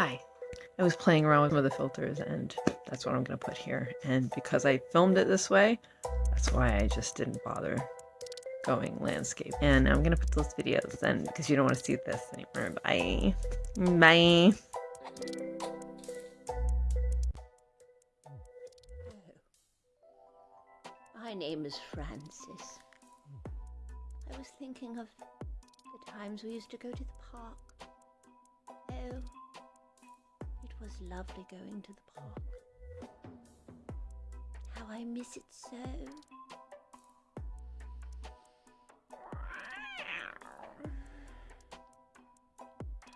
Hi. I was playing around with some of the filters and that's what I'm going to put here. And because I filmed it this way, that's why I just didn't bother going landscape. And I'm going to put those videos then because you don't want to see this anymore. Bye. Bye. My name is Francis. I was thinking of the times we used to go to the park. Oh, was lovely going to the park. How I miss it so.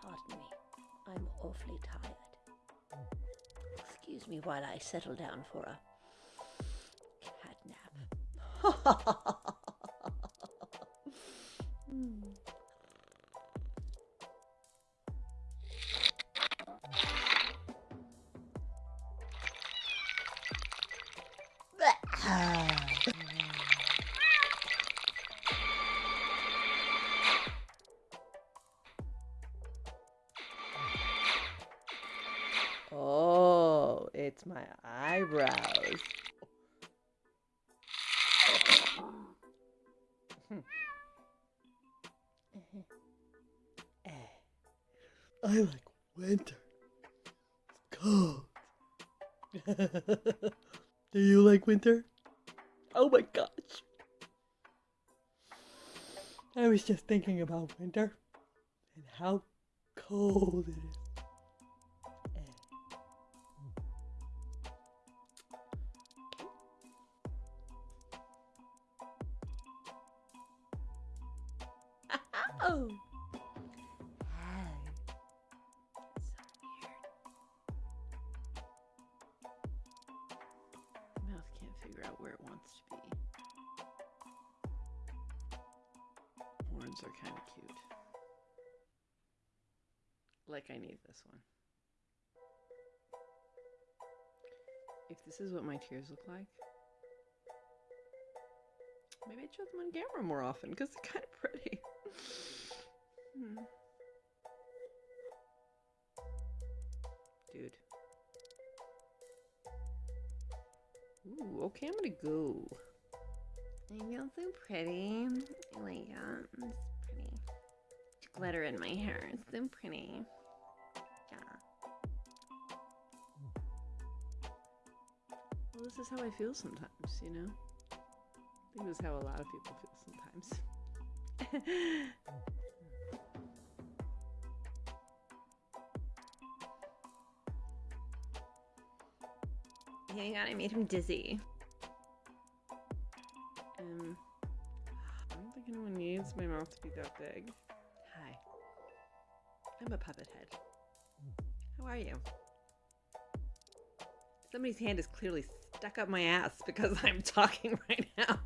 Pardon me, I'm awfully tired. Excuse me while I settle down for a cat nap. Hmm. Oh, it's my eyebrows. I like winter. It's cold. Do you like winter? Oh my gosh. I was just thinking about winter and how cold it is. Oh. Figure out where it wants to be. Horns are kind of cute. Like I need this one. If this is what my tears look like, maybe I'd show them on camera more often because they're kind of pretty. Hmm. Ooh, okay, I'm gonna go. I feel so pretty. I like it. It's pretty. Glitter in my hair. It's so pretty. Yeah. Well, this is how I feel sometimes, you know? I think this is how a lot of people feel sometimes. Hang on, I made him dizzy. Um, I don't think anyone needs my mouth to be that big. Hi. I'm a puppet head. How are you? Somebody's hand is clearly stuck up my ass because I'm talking right now.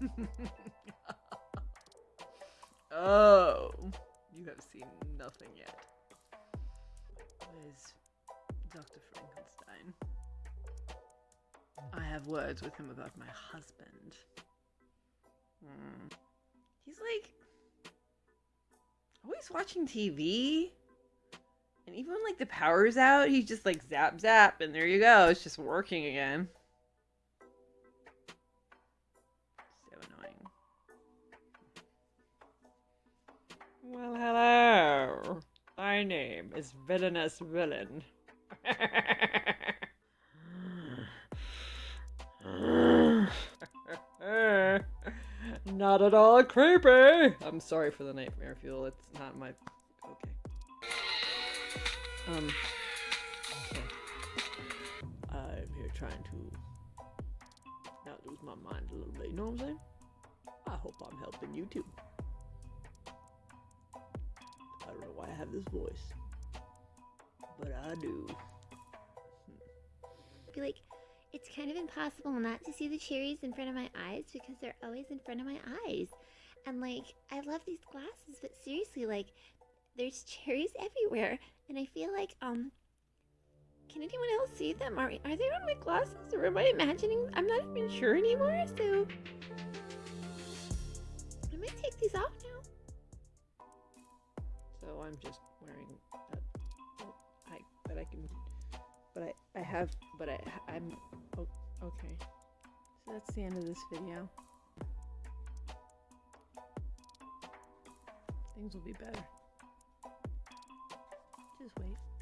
oh, you have seen nothing yet. Where's Dr. Frankenstein? I have words with him about my husband. Hmm. He's like always watching TV. And even when like the power's out, he's just like zap zap and there you go. It's just working again. So annoying. Well, hello. Is Villainous Villain. not at all creepy. I'm sorry for the nightmare fuel. It's not my. Okay. Um. Okay. I'm here trying to not lose my mind a little bit. You know what I'm saying? I hope I'm helping you too. I don't know why I have this voice, but I do. I feel like it's kind of impossible not to see the cherries in front of my eyes because they're always in front of my eyes. And like, I love these glasses, but seriously, like, there's cherries everywhere. And I feel like, um, can anyone else see them? Are, are they on my glasses or am I imagining? I'm not even sure anymore, so. I'm gonna take these off now. So I'm just wearing but I I have but I I'm oh, okay. So that's the end of this video. Things will be better. Just wait.